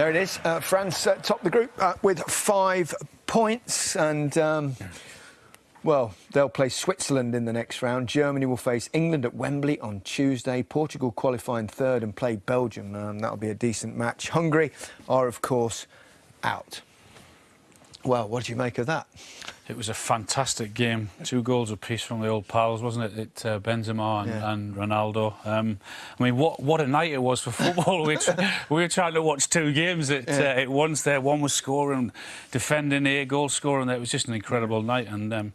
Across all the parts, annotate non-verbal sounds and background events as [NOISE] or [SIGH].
There it is. Uh, France uh, top the group uh, with five points, and um, well, they'll play Switzerland in the next round. Germany will face England at Wembley on Tuesday. Portugal qualifying third and play Belgium. Um, that'll be a decent match. Hungary are, of course, out. Well, what do you make of that? It was a fantastic game. Two goals apiece from the old pals, wasn't it? it uh, Benzema and, Yeah. and Ronaldo. Um, I mean, what what a night it was for football. [LAUGHS] we, tr- we were trying to watch two games at, Yeah. uh, at once there. One was scoring, defending, a goal scoring. It was just an incredible night, and um,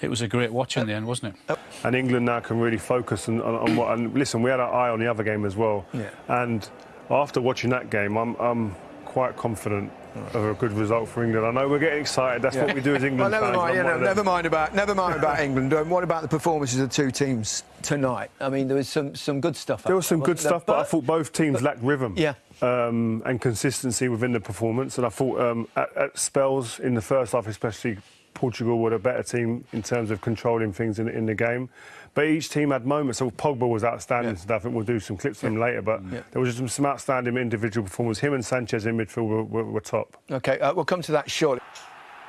it was a great watch in the end, wasn't it? And England now can really focus on, on, on what. And listen, we had our eye on the other game as well. Yeah. And after watching that game, I'm, I'm quite confident of a good result for England. I know we're getting excited. That's what we do as England Well, never fans. mind. I'm You one know, of them. never mind about never mind about [LAUGHS] England. Um, what about the performances of the two teams tonight? I mean, there was some some good stuff. There was some good there? stuff, but I thought both teams lacked rhythm. Yeah. Um, and consistency within the performance. And I thought um, at, at spells in the first half, especially, Portugal were a better team in terms of controlling things in, in the game. But each team had moments. So Pogba was outstanding Yeah. today. I think we'll do some clips from him later. But Yeah. there was just some outstanding individual performance. Him and Sanches in midfield were, were, were top. Okay, uh, we'll come to that shortly.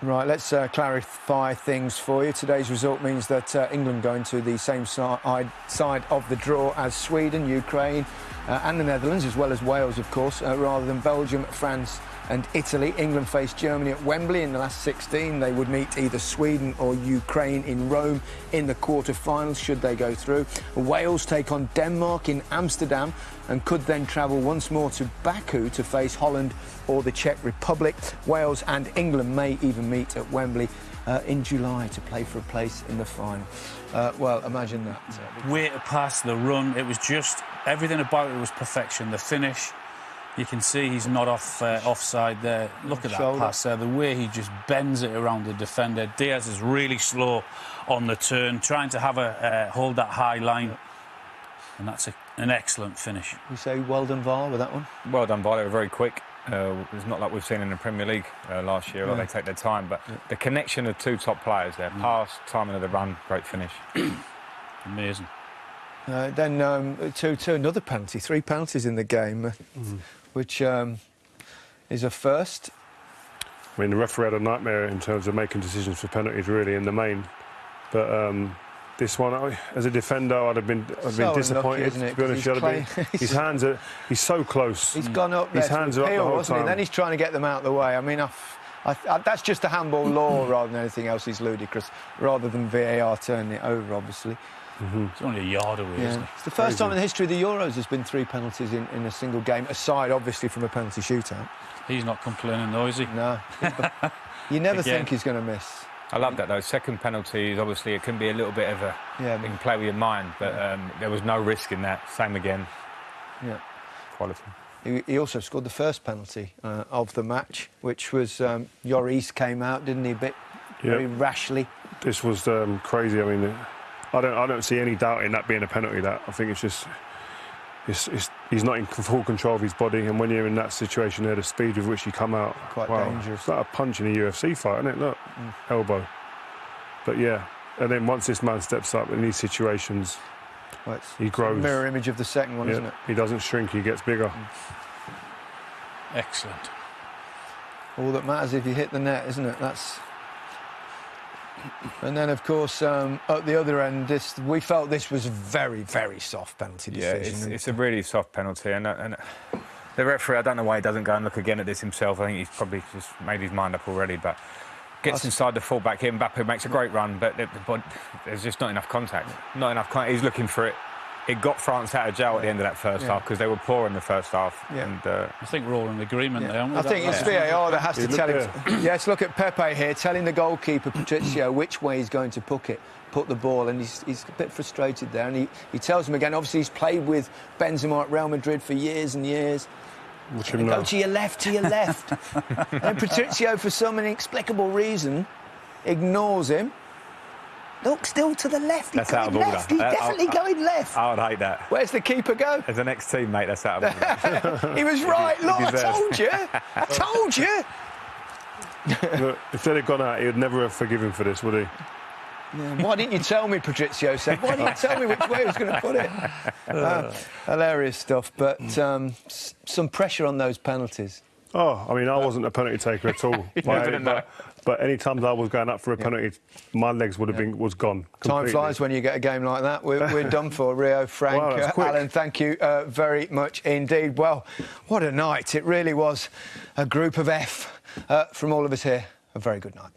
Right, let's uh, clarify things for you. Today's result means that uh, England going to the same side, side of the draw as Sweden, Ukraine, uh, and the Netherlands, as well as Wales, of course, uh, rather than Belgium, France, and Italy. England faced Germany at Wembley in the last 16. They would meet either Sweden or Ukraine in Rome in the quarter-finals, should they go through. Wales take on Denmark in Amsterdam and could then travel once more to Baku to face Holland or the Czech Republic. Wales and England may even meet at Wembley uh, in July to play for a place in the final. Uh, well, imagine that. Way to pass, the run, it was just everything about it was perfection. The finish, you can see he's not off uh, offside there. Look at that Shoulder. pass there. The way he just bends it around the defender. Dias is really slow on the turn, trying to have a uh, hold that high line, and that's a, an excellent finish. You say well done, VAR, with that one? Well done, by they were very quick. Uh, it's not like we've seen in the Premier League uh, last year, like Yeah. they take their time. But the connection of two top players there, pass, timing of the run, great finish. [CLEARS THROAT] Amazing. Uh, then um, two, two, another penalty, three penalties in the game, uh, which um, is a first. I mean, the referee had a nightmare in terms of making decisions for penalties, really, in the main. But um, this one, I, as a defender, I'd have been, I'd So been unlucky, disappointed. isn't it? To be honest, been- [LAUGHS] his hands are, he's so close. He's gone up His hands are up the whole wasn't he? time. Then he's trying to get them out of the way. I mean, I, I, I, that's just a handball law [CLEARS THROAT] rather than anything else. He's ludicrous, rather than VAR turning it over, obviously. It's only a yard away, isn't it? It's the first time in the history of the Euros there's been three penalties in, in a single game, aside obviously from a penalty shootout. He's not complaining, though, is he? No, [LAUGHS] you never Again. think he's going to miss. I love that though. Second penalty is obviously it can be a little bit of a Yeah, you can play with your mind, but um, there was no risk in that. Same again, yeah. quality. He, he also scored the first penalty uh, of the match, which was um, Lloris came out, didn't he? A bit Yeah. very rashly. This was um, crazy. I mean, I don't, I don't see any doubt in that being a penalty. That I think it's just, it's, it's, he's not in full control of his body, and when you're in that situation, there, the speed with which you come out, Quite wow, dangerous. It's like a punch in a UFC fight, isn't it? Look, mm. elbow. But yeah, and then once this man steps up in these situations, Well, it's he grows. mirror image of the second one, isn't it? he doesn't shrink; he gets bigger. Mm. Excellent. All that matters if you hit the net, isn't it? That's. And then, of course, um, at the other end, this we felt this was a very, very soft penalty Yeah, decision. it's, it's a really soft penalty, and, and the referee, I don't know why he doesn't go and look again at this himself. I think he's probably just made his mind up already, but gets inside the fullback here. Mbappe makes a great run, but, but there's just not enough contact. Not enough. Con- he's looking for it. It got France out of jail at the end of that first Yeah. half because they were poor in the first half. Yeah. And uh, I think we're all in agreement there, aren't we? I think it's that- VAR that has to Look tell him. there. yes, look at Pepe here, telling the goalkeeper Patricio which way he's going to put it, put the ball, and he's, he's a bit frustrated there. And he, he tells him again. Obviously, he's played with Benzema at Real Madrid for years and years. Watch him Go now. to your left, to your left. [LAUGHS] and Patricio, for some inexplicable reason, ignores him. Look, still to the left. That's he's out going of order. left. He's Uh, definitely I- going left. I would hate that. Where's the keeper go? As an ex-teammate, that's out of order. [LAUGHS] He was right. Look, I told you. I [LAUGHS] told you. Look, if they'd have gone out, he would never have forgiven for this, would he? Yeah, Why didn't you tell me, Patricio said? Why didn't you tell me which way he was going to put it? [LAUGHS] Uh, hilarious stuff, but um, s- some pressure on those penalties. Oh, I mean, I wasn't a penalty taker at all. [LAUGHS] never know. but, but any times I was going up for a penalty, my legs would have been was gone. Time flies when you get a game like that. We're, we're done for. Rio, [LAUGHS] Frank, Wow, uh. Alan, thank you uh, very much indeed. Well, what a night. It really was a group of F uh, from all of us here. A very good night.